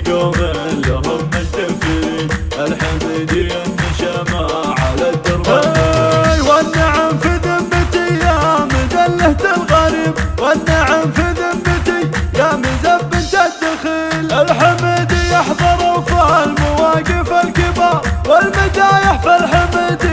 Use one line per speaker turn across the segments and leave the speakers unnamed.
لهم على
والنعم في ذمتي يا مدلة الغريب والنعم في ذمتي يا الدخيل الحمد يحضر في المواقف الكبار والمدايح في الحمد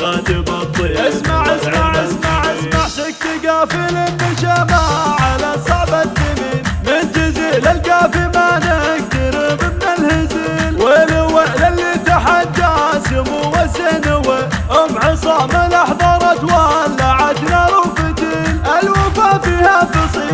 الشيخات بالطيب
اسمع اسمع اسمع اسمع. سكت قافل النشامة على صعب الدمين. من جزيل القافي ما نقترب من الهزيل. ويل اللي تحدى سمو السنوة أم عصام الاحضرت ولعت نار وفتيل الوفا فيها فصيلة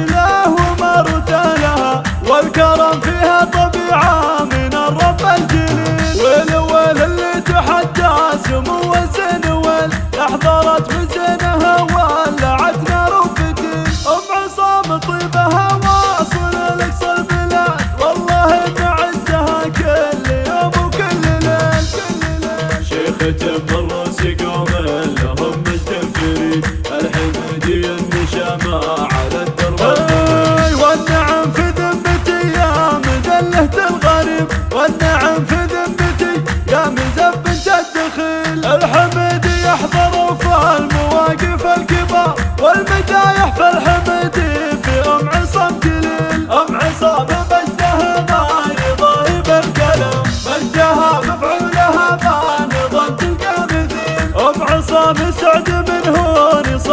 ليل
شيخة من راس قوم لهم مجد فريد الحمدي النشامة على الدرب
أي والنعم في ذمتي يا مذلة الغريب. والنعم في ذمتي يا مزبنة الدخيل الحمد يحضر في المواقف الكبار والمدايح في الحمد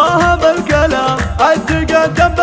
هون صاحب الكلام التقدم بالمواجب